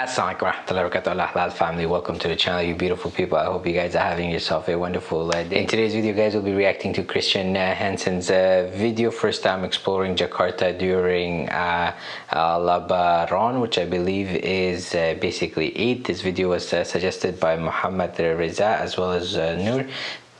Assalamualaikum warahmatullahi wabarakatuh. Family welcome to the channel you beautiful people. I hope you guys are having yourself a wonderful uh, day. In today's video guys we'll be reacting to Christian uh, Hansen's uh, video. First time exploring Jakarta during uh, uh Lebaran which I believe is uh, basically Eid this video was suggested by Muhammad Reza as well as Noor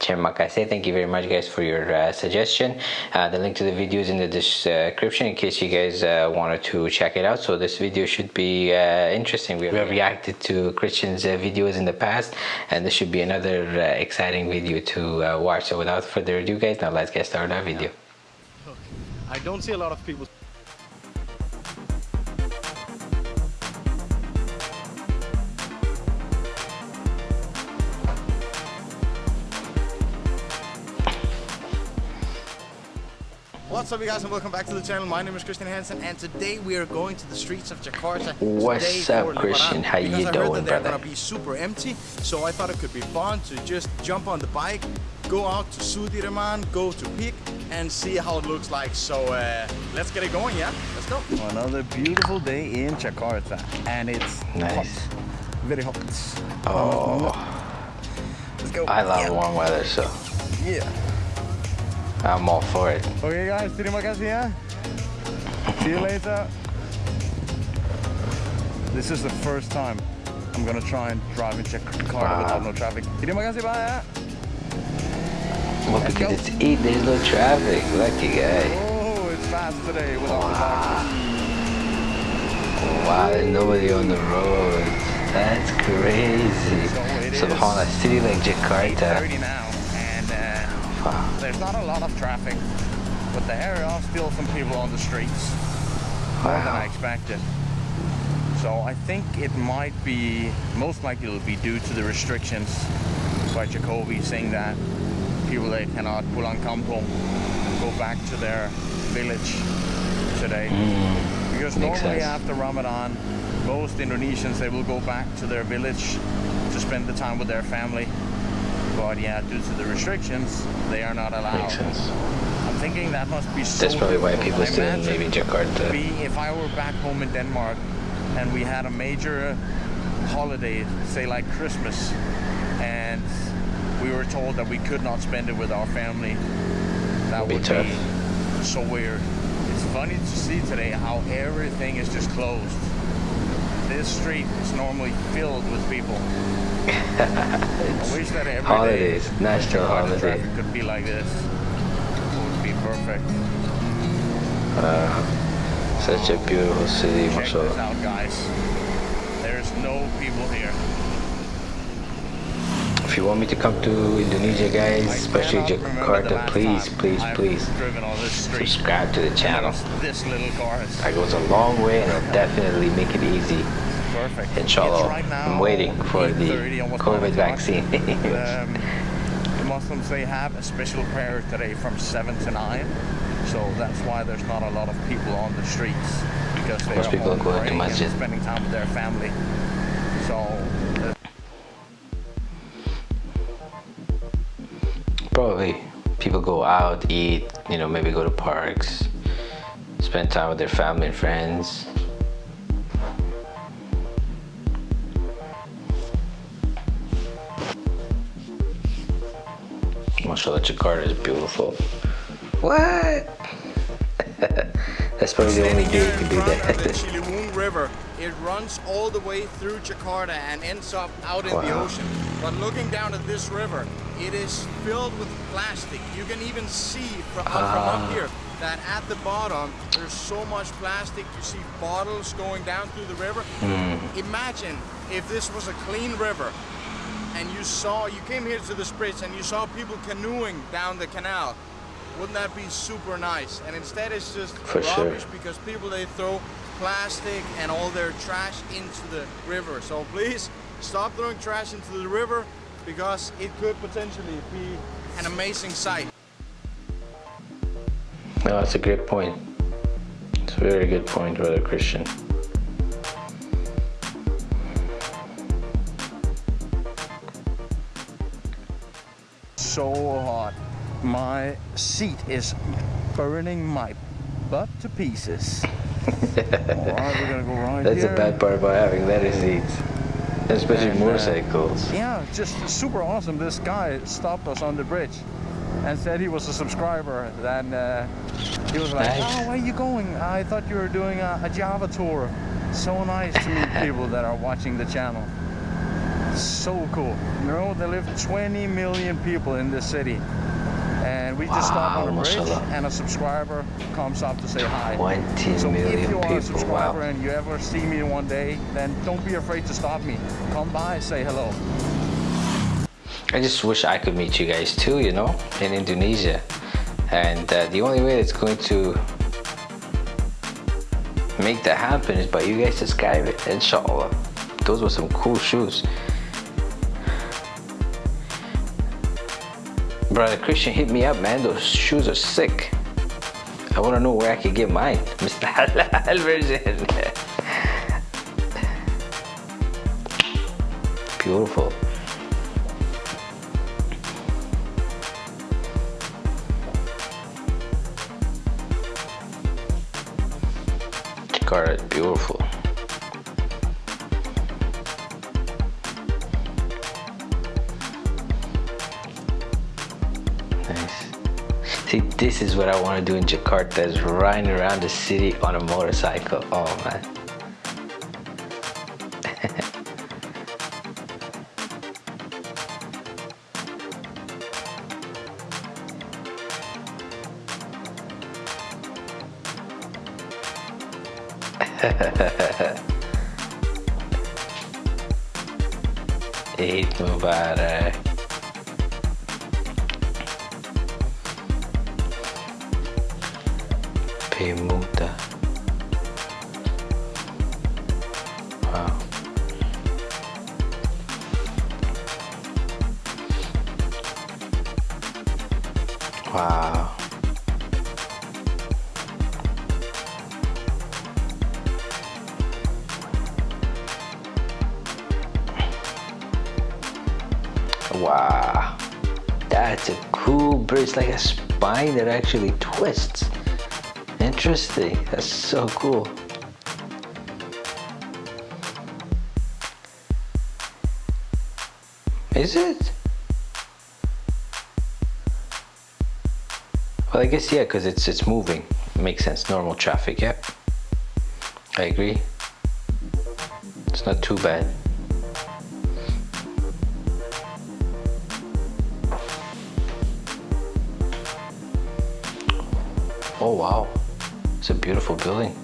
Terima kasih. Thank you very much guys for your uh, suggestion. Uh, the link to the video is in the description in case you guys uh, wanted to check it out. So this video should be uh, interesting. We have reacted to Christian's uh, videos in the past and this should be another uh, exciting video to watch. So without further ado guys, now let's get started our video. I don't see a lot of people What's up you guys and welcome back to the channel. My name is Christian Hansen and today we are going to the streets of Jakarta. What's up Christian? How you I doing heard that they're gonna be super empty so I thought it could be fun to just jump on the bike, go out to Sudirman, go to PIK and see how it looks like. So uh, let's get it going, yeah? Let's go. Another beautiful day in Jakarta and it's nice. hot. Very hot. Oh. Let's go. I love yeah. warm weather so. Yeah. I'm all for it. Okay guys, terima kasih ¿eh? ya. See you later. This is the first time I'm gonna try and drive and check car wow. without no traffic. Terima kasih bye eh? ya. Well, Let's because go. it's eight, there's no traffic. Lucky guy. Oh, it's fast today without wow. the Wow, there's nobody on the road. That's crazy. So, a city like Jakarta. There's not a lot of traffic, but there are still some people on the streets. More wow. than I expected. So I think it might be, most likely it'll be due to the restrictions by Jokowi saying that people they cannot pulang kampung go back to their village today. Mm, because normally sense. after Ramadan, most Indonesians, they will go back to their village to spend the time with their family but yeah, due to the restrictions, they are not allowed. Makes sense. I'm thinking that must be so That's probably why people still in maybe Jakarta. Be, if I were back home in Denmark and we had a major holiday, say like Christmas, and we were told that we could not spend it with our family, that would be, be so weird. It's funny to see today how everything is just closed. This street is normally filled with people. I wish that every holidays, day, national holiday could be like this. It would be perfect. Uh, such a beautiful city, Check this out, guys. There's no people here. If you want me to come to Indonesia, guys, especially Jakarta, please, please, please subscribe to the channel. This little car. That goes a long way and it'll definitely make it easy. Perfect. Inshallah. Right now, I'm waiting for the COVID vaccine. um, the Muslims, they have a special prayer today from 7 to 9. So that's why there's not a lot of people on the streets. Because they Most are people are going to masjid. spending time with their family. So... Uh, Probably people go out, eat, you know, maybe go to parks, spend time with their family and friends. Mashallah, Jakarta is beautiful. What? That's probably the only day you can do that. the Ciliwung River. It runs all the way through Jakarta and ends up out in wow. the ocean. But looking down at this river, it is filled with plastic. You can even see from, uh, from up ah. here that at the bottom there's so much plastic. You see bottles going down through the river. Mm. Imagine if this was a clean river and you saw, you came here to the Spritz and you saw people canoeing down the canal, wouldn't that be super nice? And instead it's just For rubbish sure. because people, they throw plastic and all their trash into the river. So please stop throwing trash into the river because it could potentially be an amazing sight. No, that's a great point. It's a very good point, Brother Christian. So hot. My seat is burning my butt to pieces. Alright, we're gonna go right That's here. the bad part about having leather seats, especially And, uh, motorcycles. Yeah, just super awesome. This guy stopped us on the bridge and said he was a subscriber. Then uh, he was like, Nice. "Oh, where are you going? I thought you were doing a, a Java tour." So nice to meet people that are watching the channel. So cool. You know, there live 20 million people in this city. And we just stop on a bridge and a subscriber comes up to say hi. 20 So million if you are a subscriber wow. and you ever see me one day, then don't be afraid to stop me. Come by, say hello. I just wish I could meet you guys too, you know, in Indonesia. And uh, the only way that's going to make that happen is by you guys subscribing, inshallah. Those were some cool shoes. Brother Christian, hit me up, man. Those shoes are sick. I want to know where I can get mine. Mr. Halal version. Beautiful. Jakarta is beautiful. This is what I want to do in Jakarta is riding around the city on a motorcycle. Oh man. Eid Mubarak. Wow. Wow. Wow. That's a cool bridge, like a spine that actually twists. Interesting. That's so cool. Is it? Well, I guess yeah, because it's it's moving. Makes sense. Normal traffic. Yep. I agree. It's not too bad. Oh wow, it's a beautiful building.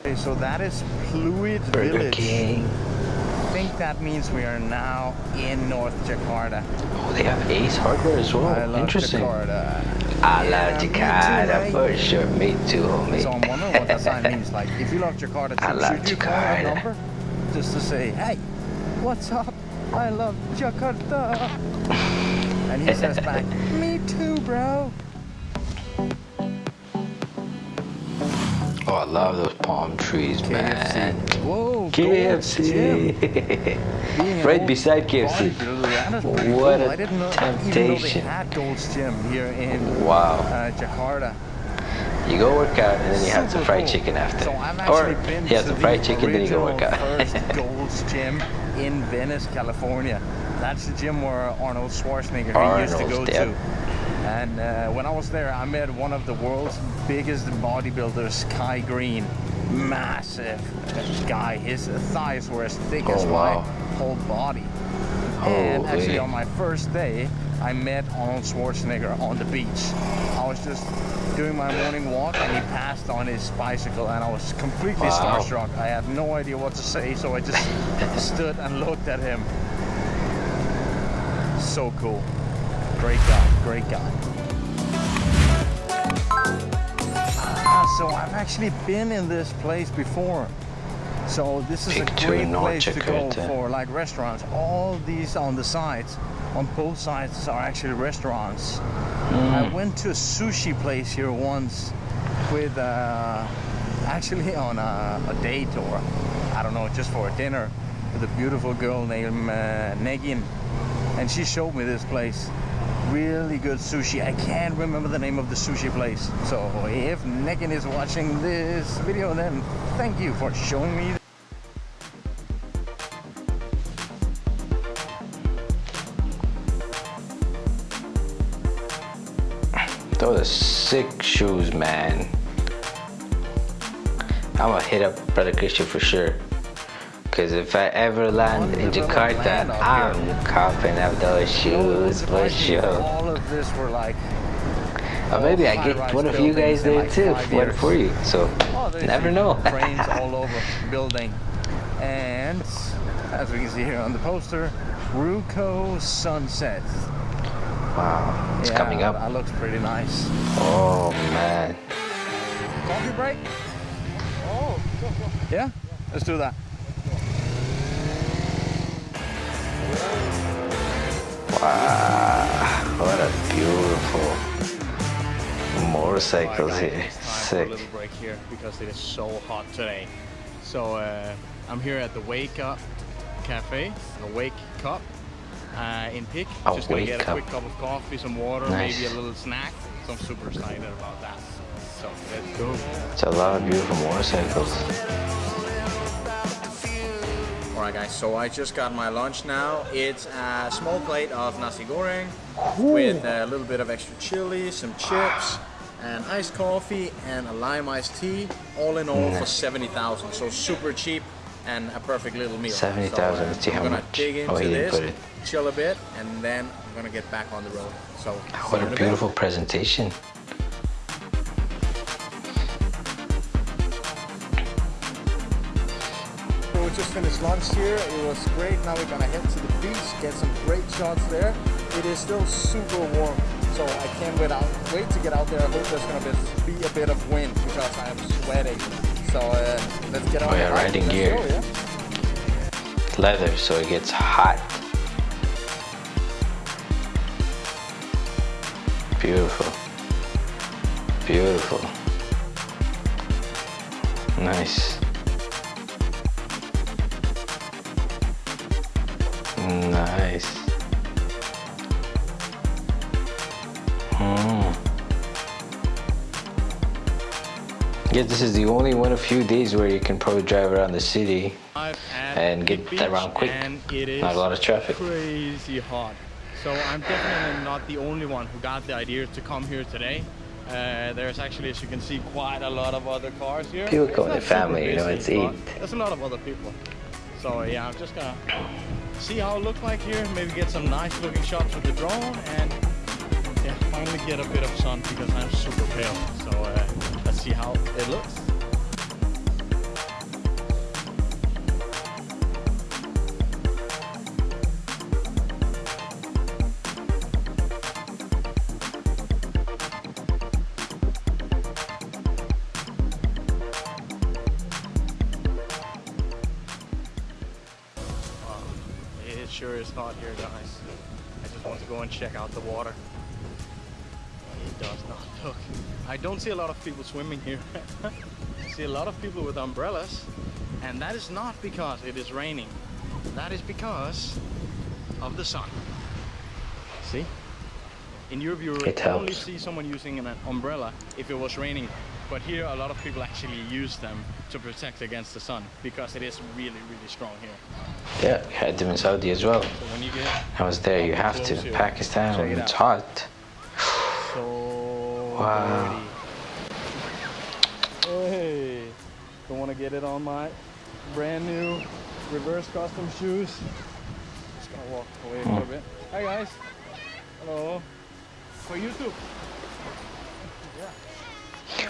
Okay, so that is Burger Village. King. I think that means we are now in North Jakarta. Oh, they have Ace Hardware as well. I love Interesting. Jakarta. I Yeah, love me too, Jakarta mate. for sure. Me too, homie. So I'm wondering what that sign means. Like, if you love Jakarta, I love should you call number just to say, "Hey, what's up? I love Jakarta," and he says back, "Me too, bro." Oh, I love those palm trees, man. Whoa, KFC. An right old beside KFC. bodybuilder, that is pretty What a I didn't know, Even though they temptation. Gym here in Wow. uh, Jakarta. You go work out and then you have some fried chicken after. So or you have some fried chicken, then you go work out. Gold's Gym in Venice, California. That's the gym where Arnold Schwarzenegger he used to go Arnold's, to. And uh, when I was there, I met one of the world's biggest bodybuilders, Kai Greene. Massive guy. His thighs were as thick Oh, as wow. my whole body. And actually, on my first day, I met Arnold Schwarzenegger on the beach. I was just doing my morning walk and he passed on his bicycle and I was completely Wow. starstruck. I had no idea what to say, so I just stood and looked at him. So cool. Great guy, great guy. Ah, so I've actually been in this place before. So this is PIK a great place to go for like restaurants. All these on the sides on both sides are actually restaurants. I went to a sushi place here once with uh, actually on a, a date or I don't know, just for a dinner with a beautiful girl named uh, Negin. And she showed me this place. Really good sushi. I can't remember the name of the sushi place. So if Negin is watching this video, then thank you for showing me Those are sick shoes, man. I'm gonna hit up Brother Christian for sure. Cause if I ever land in Jakarta, I'm copping up those shoes for sure. All of this were like Or maybe I get one of you guys there like too, one for you. So Oh, never know. Cranes all over building. And as we can see here on the poster, Ruko Sunset. wow, it's Yeah, coming up. That looks pretty nice. Oh man. Coffee break? Oh, yeah. Let's do that. Wow, what a beautiful motorcycles here. guys, it's time for a Sick. little break here because it is so hot today. So uh, I'm here at the Wake Up Cafe, the Wake Cup uh, in PIK. A Just gonna get a quick cup of coffee, some water, Nice. maybe a little snack. So I'm super excited about that. So let's go. It's a lot of beautiful motorcycles. Alright guys, so I just got my lunch now. It's a small plate of nasi goreng with a little bit of extra chili, some chips, and iced coffee and a lime iced tea. All in all for 70,000. So super cheap and a perfect little meal. 70,000, So, uh, I'm how gonna much. dig into Oh, he didn't this, put it. chill a bit, and then I'm gonna get back on the road. So What a beautiful presentation. We just finished lunch here. It was great. Now we're gonna head to the beach, get some great shots there. It is still super warm, so I can't wait out. Wait to get out there. I hope there's gonna be, be a bit of wind because I am sweating. So uh, let's get on. We are riding gear. go, yeah? Leather, so it gets hot. Beautiful. Beautiful. Nice. Yeah, this is the only one of few days where you can probably drive around the city And get around quick. And it is Not a lot of traffic. crazy hot. So I'm definitely not the only one who got the idea to come here today. Uh, there's actually, as you can see, quite a lot of other cars here. People come with their family, super you know, it's Eid. There's a lot of other people. So yeah, I'm just gonna see how it looks like here. Maybe get some nice looking shots with the drone and yeah, finally get a bit of sun because I'm super pale. So uh, see how it looks. It sure is hot here, guys. I just want to go and check out the water. It does not look. I don't see a lot of people swimming here. I see a lot of people with umbrellas, and that is not because it is raining. That is because of the sun. See? In Europe, you It only see someone using an umbrella if it was raining. But here, a lot of people actually use them to protect against the sun because it is really, really strong here. Yeah, had them in Saudi as well. So when you get I was there, you have to. Pakistan, it's hot. Wow. Hey, don't want to get it on my brand new reverse custom shoes. Just gonna walk away a little bit. Hi guys. Hello. For YouTube.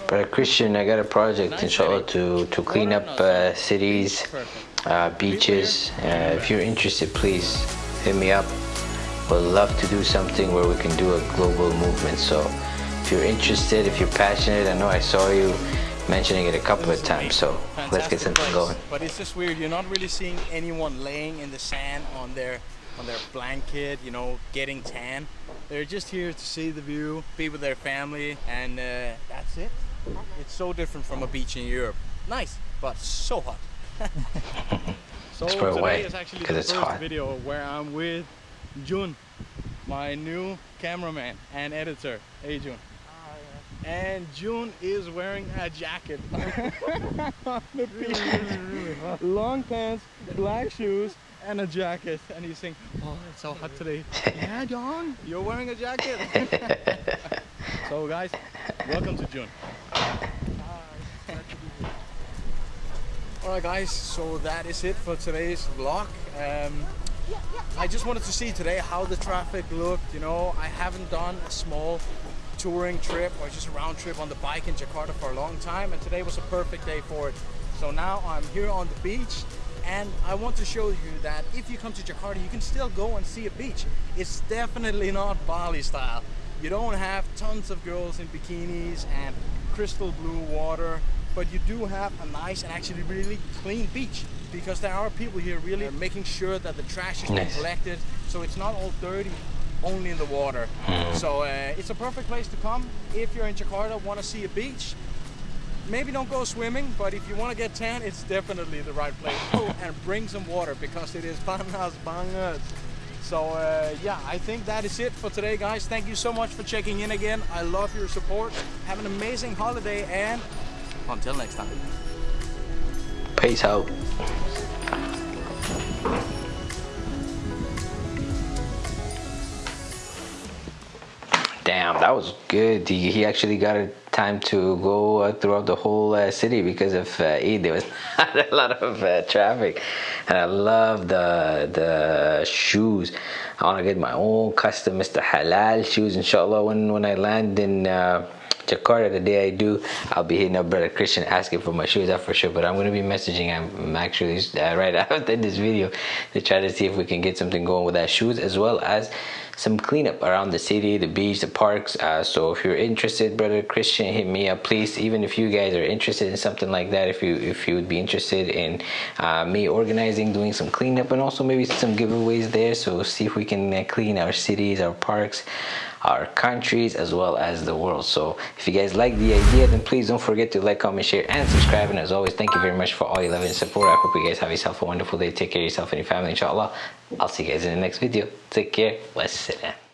But uh, Christian, I got a project, Nice inshallah, to, to clean up uh, cities, uh, beaches. Uh, if you're interested, please hit me up. We'd love to do something where we can do a global movement. So if you're interested, if you're passionate, I know I saw you mentioning it a couple of times. So let's get something place. going. But it's just weird. You're not really seeing anyone laying in the sand on their on their blanket, you know, getting tan. They're just here to see the view, be with their family, and uh, that's it. It's so different from a beach in Europe. Nice, but so hot. So Let's put it today away, is actually the it's first hot. video where I'm with Jun, my new cameraman and editor. Hey Jun. And Jun is wearing a jacket on the beach. Long pants, black shoes, and a jacket. And he's saying, Oh, it's so hot today. yeah, John, you're wearing a jacket. so, guys, welcome to Jun. Alright guys, so that is it for today's vlog. Um, I just wanted to see today how the traffic looked, you know, I haven't done a small touring trip or just a round trip on the bike in Jakarta for a long time and today was a perfect day for it. So now I'm here on the beach and I want to show you that if you come to Jakarta you can still go and see a beach. It's definitely not Bali style. You don't have tons of girls in bikinis and crystal blue water but you do have a nice and actually really clean beach because there are people here really making sure that the trash is Nice. collected so it's not all dirty only in the water. So uh, it's a perfect place to come if you're in Jakarta want to see a beach. Maybe don't go swimming but if you want to get tan it's definitely the right place. Oh, and bring some water because it is panas bangas. So uh, yeah I think that is it for today guys. Thank you so much for checking in again. I love your support. Have an amazing holiday and until next time. Peace out. Damn, that was good. He, he actually got a time to go uh, throughout the whole uh, city because of uh, Eid. There was not a lot of uh, traffic, and I love the the shoes. I want to get my own custom Mr. Halal shoes, inshallah. When when I land in. Uh, Jakarta the day I do I'll be hitting up brother Christian asking for my shoes out for sure but I'm gonna be messaging him actually uh, right after this video to try to see if we can get something going with that shoes as well as some cleanup around the city the beach the parks. Uh, so if you're interested brother Christian hit me up please. Even if you guys are interested in something like that if you if you would be interested in uh, me organizing doing some cleanup and also maybe some giveaways there. So see if we can uh, clean our cities our parks our countries as well as the world. So if you guys like the idea then please don't forget to like comment share and subscribe. And as always thank you very much for all your love and support. I hope you guys have yourself a wonderful day. Take care of yourself and your family inshallah i'll see you guys in the next video. Take care. Wassalam